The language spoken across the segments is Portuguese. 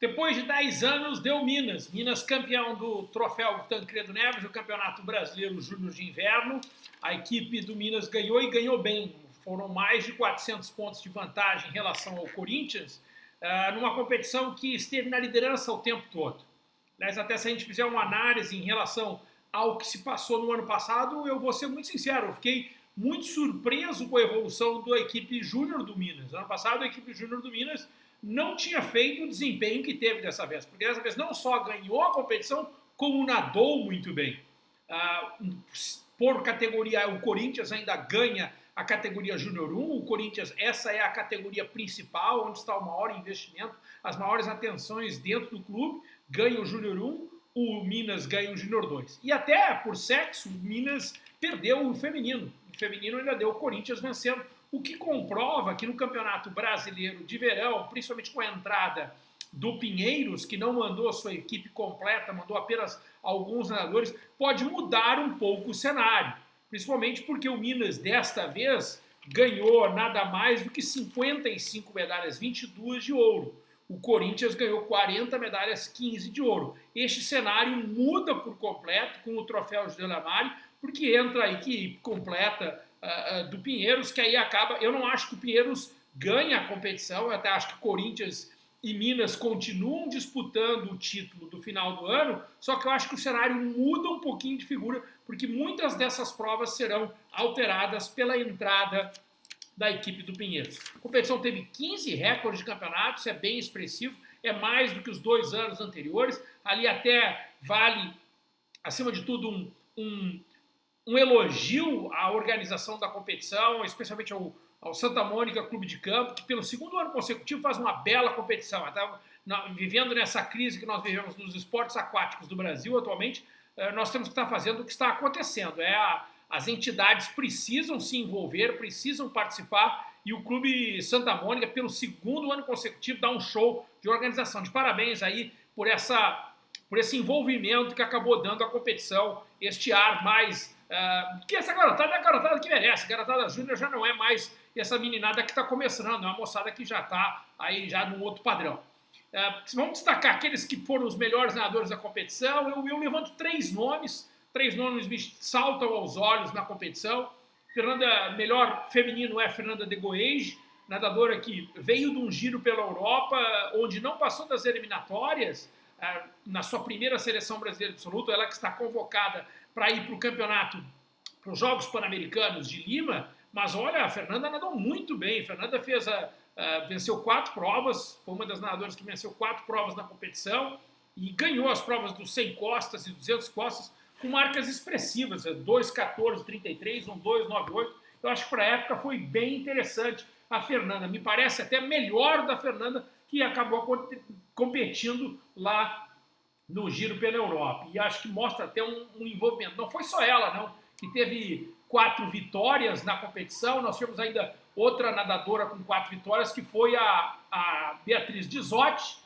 Depois de 10 anos, deu Minas. Minas campeão do troféu Tancredo Neves, o Campeonato Brasileiro Júnior de Inverno. A equipe do Minas ganhou e ganhou bem. Foram mais de 400 pontos de vantagem em relação ao Corinthians, uh, numa competição que esteve na liderança o tempo todo. Aliás, até se a gente fizer uma análise em relação ao que se passou no ano passado, eu vou ser muito sincero, eu fiquei muito surpreso com a evolução da equipe júnior do Minas. Ano passado, a equipe júnior do Minas não tinha feito o desempenho que teve dessa vez, porque dessa vez não só ganhou a competição, como nadou muito bem. Ah, por categoria, o Corinthians ainda ganha a categoria Júnior 1, o Corinthians, essa é a categoria principal, onde está o maior investimento, as maiores atenções dentro do clube, ganha o Júnior 1, o Minas ganha o Júnior 2. E até por sexo, o Minas perdeu o feminino. O feminino ainda deu o Corinthians vencendo o que comprova que no Campeonato Brasileiro de Verão, principalmente com a entrada do Pinheiros, que não mandou a sua equipe completa, mandou apenas alguns nadadores, pode mudar um pouco o cenário. Principalmente porque o Minas, desta vez, ganhou nada mais do que 55 medalhas, 22 de ouro. O Corinthians ganhou 40 medalhas, 15 de ouro. Este cenário muda por completo com o troféu José Lamari, porque entra a equipe completa uh, do Pinheiros, que aí acaba. Eu não acho que o Pinheiros ganha a competição, eu até acho que Corinthians e Minas continuam disputando o título do final do ano, só que eu acho que o cenário muda um pouquinho de figura, porque muitas dessas provas serão alteradas pela entrada da equipe do Pinheiros. A competição teve 15 recordes de campeonato, isso é bem expressivo, é mais do que os dois anos anteriores. Ali até vale, acima de tudo, um, um um elogio à organização da competição, especialmente ao, ao, Santa Mônica Clube de Campo, que pelo segundo ano consecutivo faz uma bela competição. Tá, vivendo nessa crise que nós vivemos nos esportes aquáticos do Brasil atualmente, eh, nós temos que estar fazendo o que está acontecendo. É a, as entidades precisam se envolver, precisam participar e o Clube Santa Mônica, pelo segundo ano consecutivo, dá um show de organização. De parabéns aí por, essa, por esse envolvimento que acabou dando à competição, este ar mais Uh, que essa garotada é a garotada que merece. A garotada júnior já não é mais essa meninada que está começando, é uma moçada que já está aí já num outro padrão. Uh, vamos destacar aqueles que foram os melhores nadadores da competição. Eu, eu levanto três nomes, três nomes me saltam aos olhos na competição. Fernanda, melhor feminino é Fernanda de Goege, nadadora que veio de um giro pela Europa, onde não passou das eliminatórias, na sua primeira seleção brasileira absoluta, ela que está convocada para ir para o campeonato, para os Jogos Pan-Americanos de Lima, mas olha, a Fernanda nadou muito bem. A Fernanda fez a, a, venceu quatro provas, foi uma das nadadoras que venceu quatro provas na competição e ganhou as provas dos 100 costas e 200 costas com marcas expressivas, 2,14,33, 1,2,98. Eu acho que para a época foi bem interessante a Fernanda. Me parece até melhor da Fernanda que acabou competindo lá no giro pela Europa. E acho que mostra até um, um, envolvimento. Não foi só ela, não, que teve quatro vitórias na competição. Nós tivemos ainda outra nadadora com quatro vitórias, que foi a, a Beatriz Dizotti,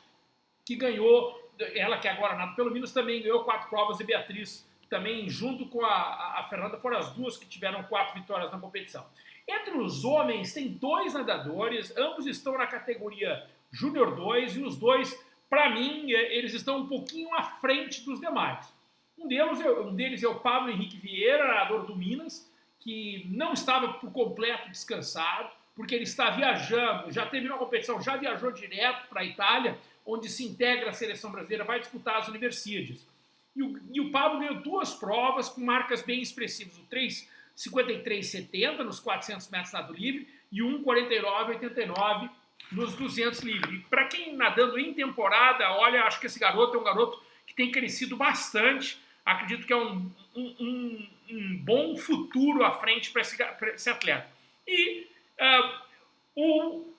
que ganhou, ela que agora nada pelo menos também ganhou quatro provas, e Beatriz também, junto com a, a Fernanda, foram as duas que tiveram quatro vitórias na competição. Entre os homens, tem dois nadadores, ambos estão na categoria Júnior 2, e os dois para mim, é, eles estão um pouquinho à frente dos demais. Um deles, é, um deles é o Pablo Henrique Vieira, nadador do Minas, que não estava por completo descansado, porque ele está viajando, já terminou a competição, já viajou direto para a Itália, onde se integra a seleção brasileira, vai disputar as universidades. E o, e o Pablo ganhou duas provas com marcas bem expressivas, o 3,53,70 nos 400 metros nado livre e 1,49,89 nos 200 livre. Para quem nadando em temporada, olha, acho que esse garoto é um garoto que tem crescido bastante. Acredito que é um, um, um, um bom futuro à frente para esse, esse, atleta. E uh, o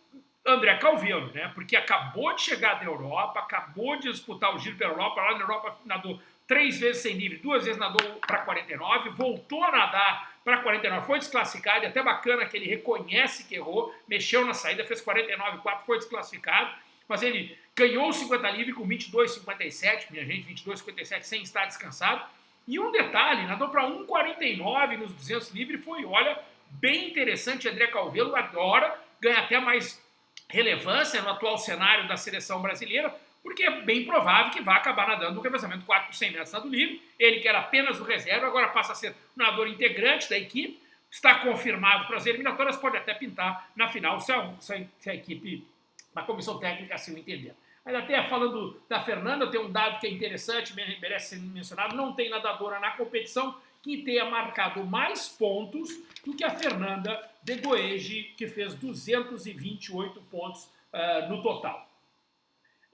André Calvino, né? Porque acabou de chegar da Europa, acabou de disputar o Giro pela Europa, lá na Europa nadou três vezes sem livre, duas vezes nadou para 49, voltou a nadar para 49, foi desclassificado, e até bacana que ele reconhece que errou, mexeu na saída, fez 49,4, foi desclassificado, mas ele ganhou o 50 livre com 22,57, minha gente, 22,57 sem estar descansado. E um detalhe, nadou para 1,49 nos 200 livre, foi, olha, bem interessante, André Calvelo adora, ganha até mais relevância no atual cenário da seleção brasileira, porque é bem provável que vá acabar nadando no revezamento 4 por 100 metros nado livre. Ele que era apenas o reserva, agora passa a ser nadador integrante da equipe, está confirmado para as eliminatórias, pode até pintar na final, se a, se a equipe, a comissão técnica assim o entender. Mas até falando da Fernanda, tem um dado que é interessante, merece ser mencionado, não tem nadadora na competição que tenha marcado mais pontos do que a Fernanda de Goege, que fez 228 pontos uh, no total.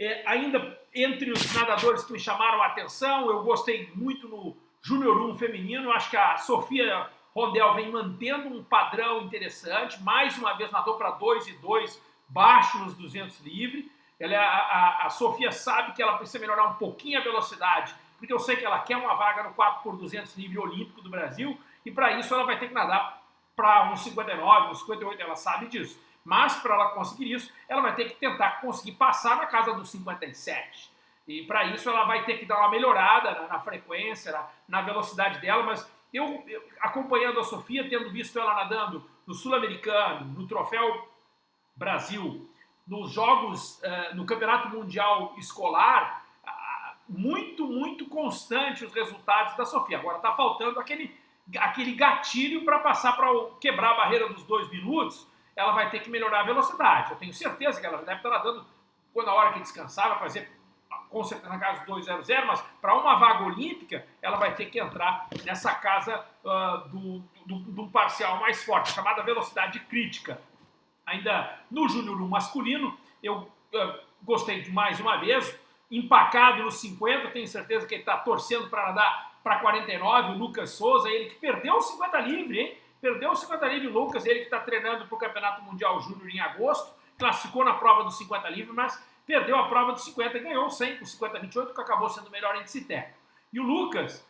É, ainda entre os nadadores que me chamaram a atenção, eu gostei muito no Júnior 1 feminino, acho que a Sofia Rondel vem mantendo um padrão interessante, mais uma vez nadou para 2 e 2, baixo nos 200 livre. Ela, é a, a, a Sofia sabe que ela precisa melhorar um pouquinho a velocidade, porque eu sei que ela quer uma vaga no 4 por 200 livre olímpico do Brasil, e para isso ela vai ter que nadar para uns 59, uns 58, ela sabe disso. Mas para ela conseguir isso, ela vai ter que tentar conseguir passar na casa dos 57. E para isso ela vai ter que dar uma melhorada na, na frequência, na, na, velocidade dela, mas eu, eu, acompanhando a Sofia, tendo visto ela nadando no Sul-Americano, no Troféu Brasil, nos Jogos, uh, no Campeonato Mundial Escolar, muito, muito constante os resultados da Sofia. Agora está faltando aquele, aquele gatilho para passar para quebrar a barreira dos dois minutos. Ela vai ter que melhorar a velocidade. Eu tenho certeza que ela deve estar nadando quando a hora que descansar, vai fazer com certeza na casa dos 200, mas para uma vaga olímpica, ela vai ter que entrar nessa casa uh, do, do, do, parcial mais forte, chamada velocidade crítica. Ainda no Júnior 1 masculino, eu uh, gostei de mais uma vez, empacado nos 50, tenho certeza que ele está torcendo para nadar para 49, o Lucas Souza, ele que perdeu o 50 livre, hein? Perdeu o 50 livre, o Lucas, ele que está treinando para o Campeonato Mundial Júnior em agosto, classificou na prova dos 50 livre, mas perdeu a prova dos 50 e ganhou 100 com 50-28, que acabou sendo melhor em Citeco. E o Lucas,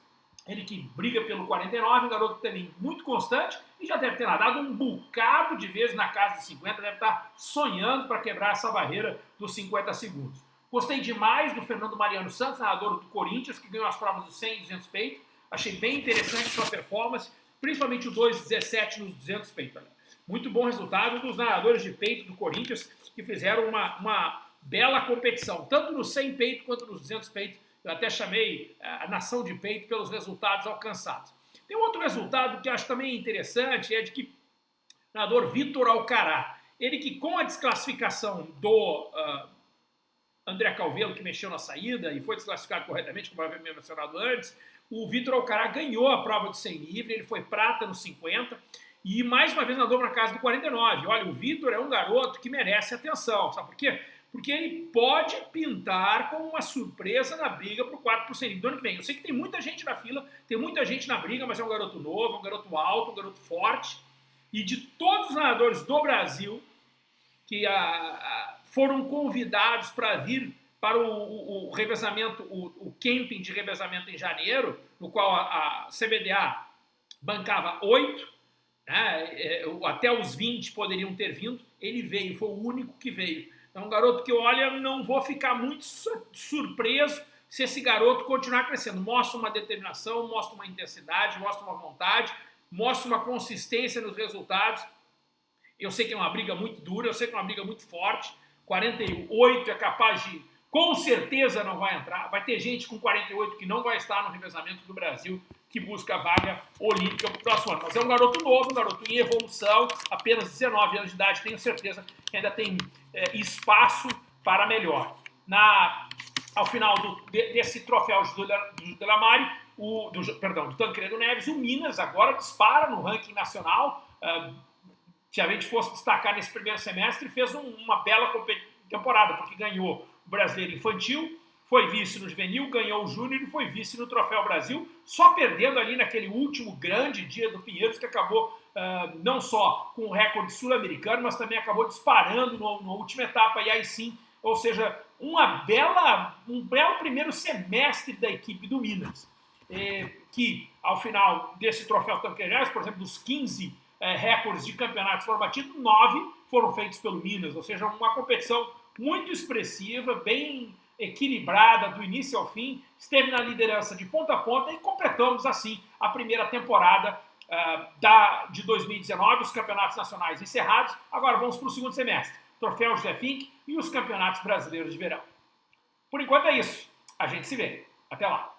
ele que briga pelo 49, um garoto também muito constante e já deve ter nadado um bocado de vezes na casa dos 50, deve estar sonhando para quebrar essa barreira dos 50 segundos. Gostei demais do Fernando Mariano Santos, narrador do Corinthians, que ganhou as provas do 100 e 200 peito. Achei bem interessante sua performance, principalmente o 2,17 nos 200 peito. Muito bom resultado dos narradores de peito do Corinthians, que fizeram uma, uma bela competição, tanto no 100 peito quanto nos 200 peito. Eu até chamei eh, a nação de peito pelos resultados alcançados. Tem outro resultado que acho também interessante, é de que o nadador Vitor Alcará, ele que com a desclassificação do... Uh, André Calvelo, que mexeu na saída e foi desclassificado corretamente, como havia mencionado antes. O Vitor Alcará ganhou a prova de 100 livre, ele foi prata nos 50 e mais uma vez nadou para casa do 49. Olha, o Vitor é um garoto que merece atenção, sabe por quê? Porque ele pode pintar como uma surpresa na briga para o 4% do ano que vem. Eu sei que tem muita gente na fila, tem muita gente na briga, mas é um garoto novo, um garoto alto, um garoto forte. E de todos os nadadores do Brasil que a, a foram convidados para vir para o, o, o revezamento, o, o, camping de revezamento em janeiro, no qual a, a CBDA bancava oito, né, é, até os 20 poderiam ter vindo, ele veio, foi o único que veio. É um garoto que, olha, não vou ficar muito surpreso se esse garoto continuar crescendo. Mostra uma determinação, mostra uma intensidade, mostra uma vontade, mostra uma consistência nos resultados. Eu sei que é uma briga muito dura, eu sei que é uma briga muito forte, 48 é capaz de, com certeza não vai entrar. Vai ter gente com 48 que não vai estar no revezamento do Brasil que busca a vaga olímpica para o próximo ano. Mas é um garoto novo, um garoto em evolução, apenas 19 anos de idade, tenho certeza que ainda tem é, espaço para melhor. Na, ao final do, desse troféu do Delamare, do, perdão, do Tancredo Neves, o Minas agora dispara no ranking nacional, uh, se a gente fosse destacar nesse primeiro semestre, fez um, uma bela temporada, porque ganhou Brasileiro Infantil, foi vice no Juvenil, ganhou o Júnior e foi vice no Troféu Brasil, só perdendo ali naquele último grande dia do Pinheiros, que acabou uh, não só com o recorde sul-americano, mas também acabou disparando na última etapa, e aí sim, ou seja, uma bela, um belo primeiro semestre da equipe do Minas, eh, que ao final desse Troféu Tanqueirais, por exemplo, dos 15 é, recordes de campeonatos foram batidos, nove foram feitos pelo Minas, ou seja, uma competição muito expressiva, bem equilibrada do início ao fim, esteve na liderança de ponta a ponta e completamos assim a primeira temporada uh, da, de 2019, os campeonatos nacionais encerrados. Agora vamos para o segundo semestre. Troféu José Fink e os campeonatos brasileiros de verão. Por enquanto é isso. A gente se vê. Até lá.